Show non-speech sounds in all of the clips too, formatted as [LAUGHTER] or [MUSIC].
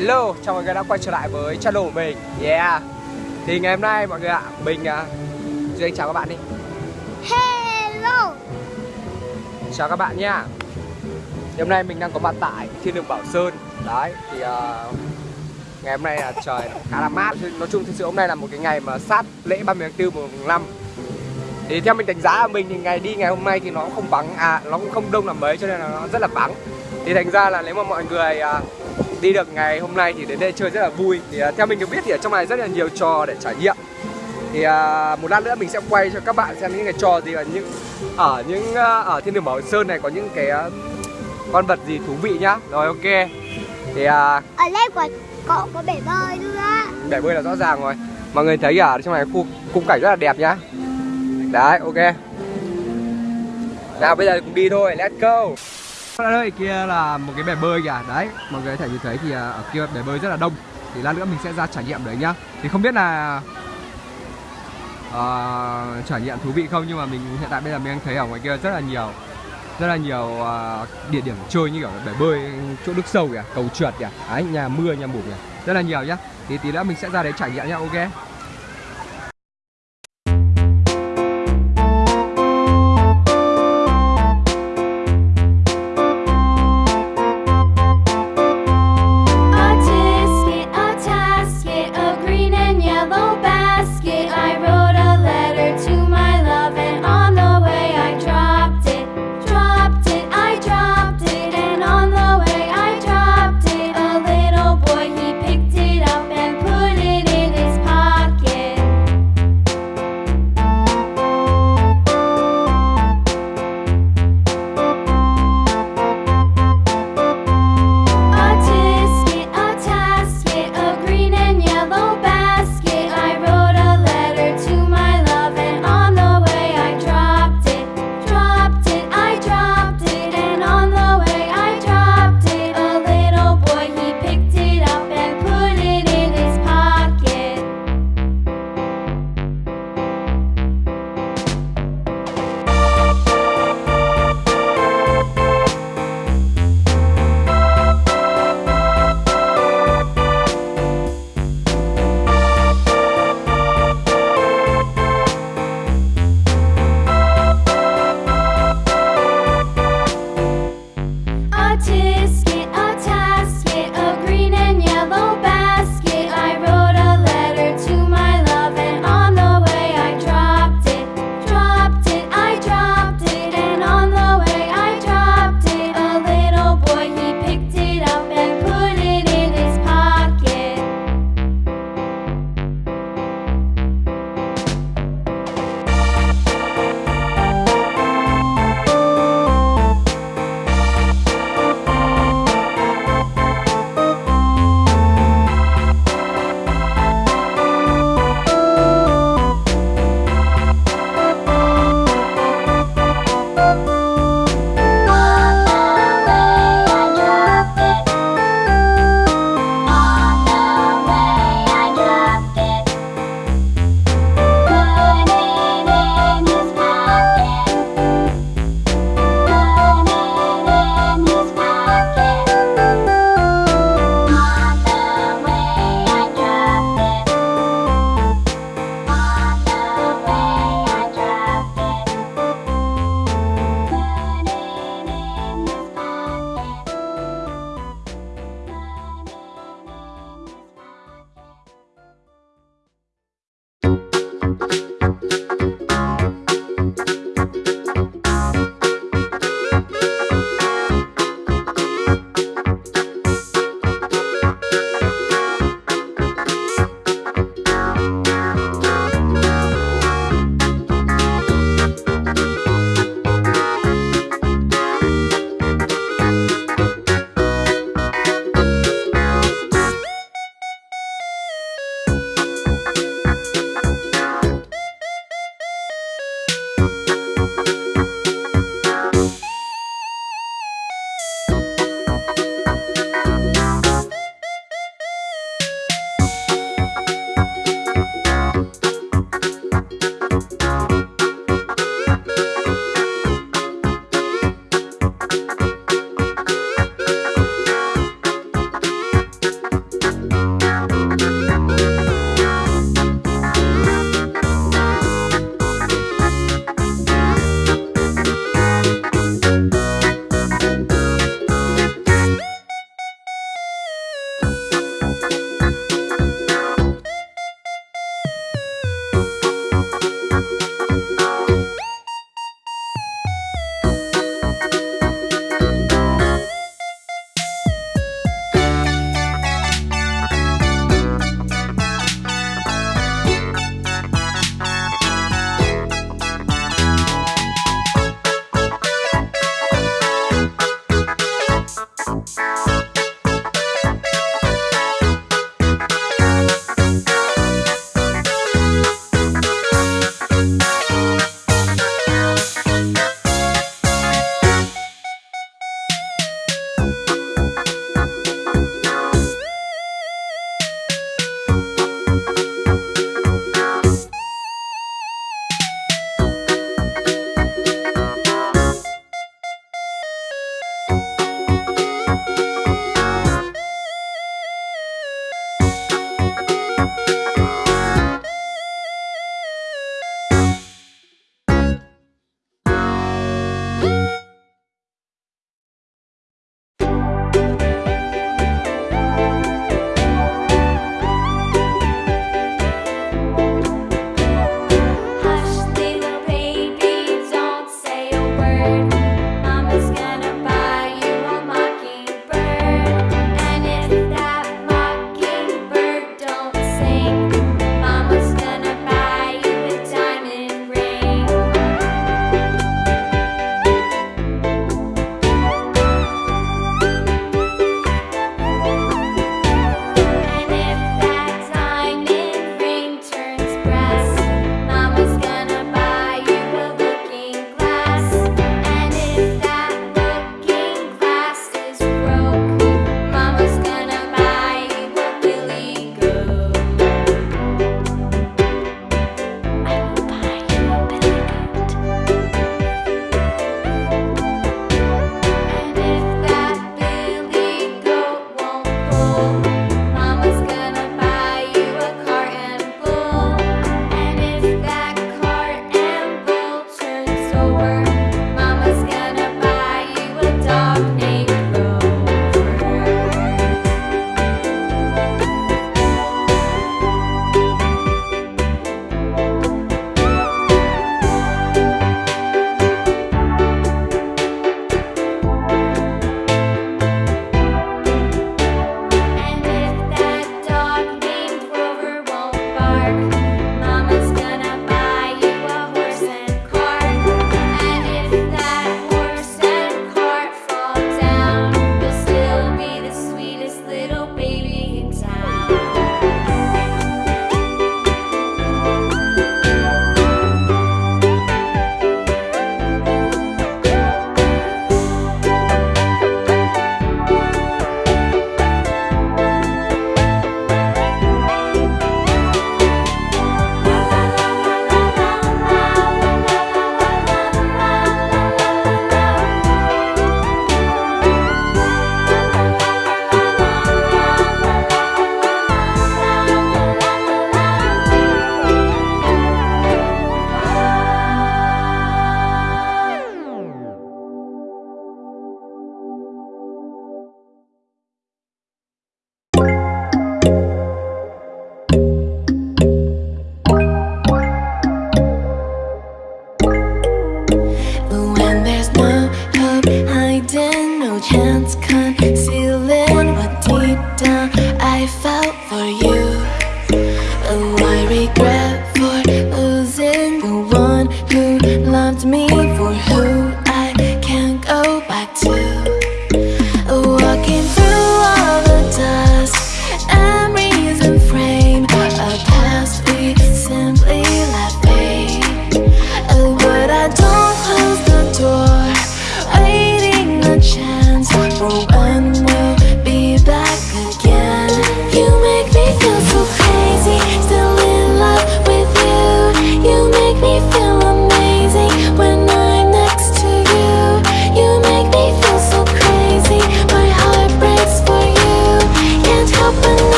Hello, chào mọi người đã quay trở lại với channel của mình. Yeah. Thì ngày hôm nay mọi người ạ, mình uh, Duy Anh chào các bạn đi. Hello. Chào các bạn nha. Thì hôm nay mình đang có mặt tại thiên đường Bảo Sơn. Đấy, thì uh, Ngày hôm nay là trời khá là mát. Nói chung thực sự hôm nay là một cái ngày mà sát lễ 30 tháng 4 mùng 5 Thì theo mình đánh giá là mình thì ngày đi ngày hôm nay thì nó không vắng. À, nó cũng không đông là mấy cho nên là nó rất là vắng. Thì thành ra là nếu mà mọi người uh, đi được ngày hôm nay thì đến đây chơi rất là vui. Thì uh, theo mình được biết thì ở trong này rất là nhiều trò để trải nghiệm. Thì uh, một lát nữa mình sẽ quay cho các bạn xem những cái trò gì ở những ở những uh, ở thiên đường bảo sơn này có những cái uh, con vật gì thú vị nhá. Rồi ok. Thì uh, Ở đây có, có, có bể bơi nữa. bể bơi là rõ ràng rồi. Mọi người thấy ở trong này khu khung cảnh rất là đẹp nhá. Đấy ok. Nào bây giờ cùng đi thôi. Let's go ở đây kia là một cái bể bơi kìa. Đấy mọi người có thể nhìn thấy thì à, ở kia bể bơi rất là đông. Thì lát nữa mình sẽ ra trải nghiệm đấy nhá. Thì không biết là uh, trải nghiệm thú vị không nhưng mà mình hiện tại bây giờ mình đang thấy ở ngoài kia rất là nhiều rất là nhiều uh, địa điểm chơi như kiểu bể bơi chỗ nước sâu kìa cầu trượt kìa. Đấy nhà mưa nhà mù kìa. Rất là nhiều nhá. Thì tí nữa mình sẽ ra đấy trải nghiệm nhá ok?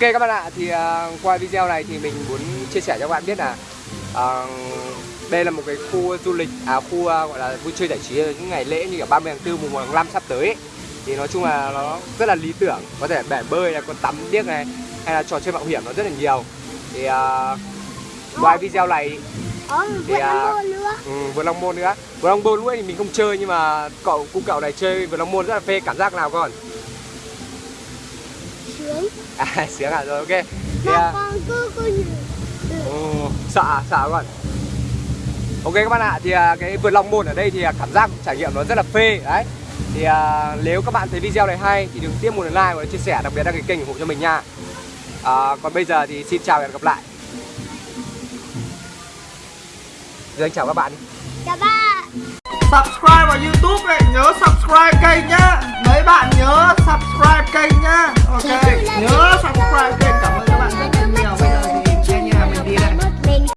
Ok các bạn ạ, thì à, qua video này thì mình muốn chia sẻ cho các bạn biết là à, đây là một cái khu du lịch, à khu à, gọi là vui chơi giải trí những ngày lễ như cả 30 tháng 4, mùng 1 tháng 5 sắp tới ấy. Thì nói chung là nó rất là lý tưởng, có thể bể bơi này, có tắm điếc này hay là trò chơi mạo hiểm nó rất là nhiều. Thì à, ngoài video này Thì, à, Long Môn nữa Ừ, long môn nữa vượt long môn ấy thì mình không chơi nhưng mà cậu cu cậu này chơi vượt long môn rất là phê cảm giác nào con [LAUGHS] à sướng à rồi ok. Thì, Mà à, con cứ cứ ồ, sợ à, sợ à con ok các bạn ạ thì à, cái vượt long môn ở đây thì à, cảm giác trải nghiệm nó rất là phê đấy. Thì à, nếu các bạn thấy video này hay thì đừng tiếp một like và chia sẻ đặc biệt đăng ký kênh ủng hộ cho mình nha. À, còn bây giờ thì xin chào và hẹn gặp lại. Giờ anh chào các bạn đi. Chào bạn subscribe vào youtube này nhớ subscribe kênh nhá. Mấy bạn nhớ subscribe kênh nhá. Ok nhớ subscribe kênh